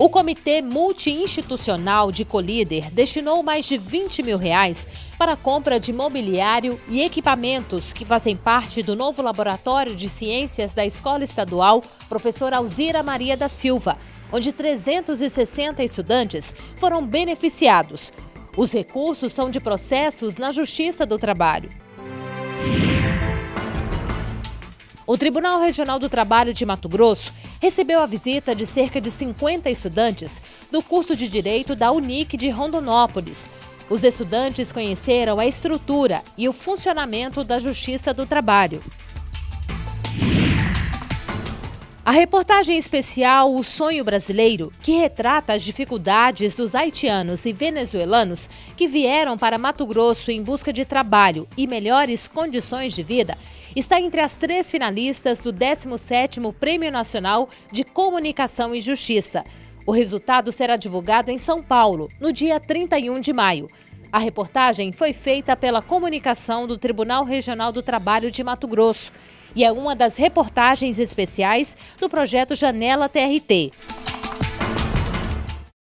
O Comitê Multi-Institucional de Colíder destinou mais de 20 mil reais para a compra de mobiliário e equipamentos que fazem parte do novo Laboratório de Ciências da Escola Estadual Professora Alzira Maria da Silva, onde 360 estudantes foram beneficiados. Os recursos são de processos na Justiça do Trabalho. O Tribunal Regional do Trabalho de Mato Grosso recebeu a visita de cerca de 50 estudantes do curso de Direito da Unic de Rondonópolis. Os estudantes conheceram a estrutura e o funcionamento da Justiça do Trabalho. A reportagem especial O Sonho Brasileiro, que retrata as dificuldades dos haitianos e venezuelanos que vieram para Mato Grosso em busca de trabalho e melhores condições de vida, está entre as três finalistas do 17º Prêmio Nacional de Comunicação e Justiça. O resultado será divulgado em São Paulo, no dia 31 de maio. A reportagem foi feita pela comunicação do Tribunal Regional do Trabalho de Mato Grosso e é uma das reportagens especiais do projeto Janela TRT.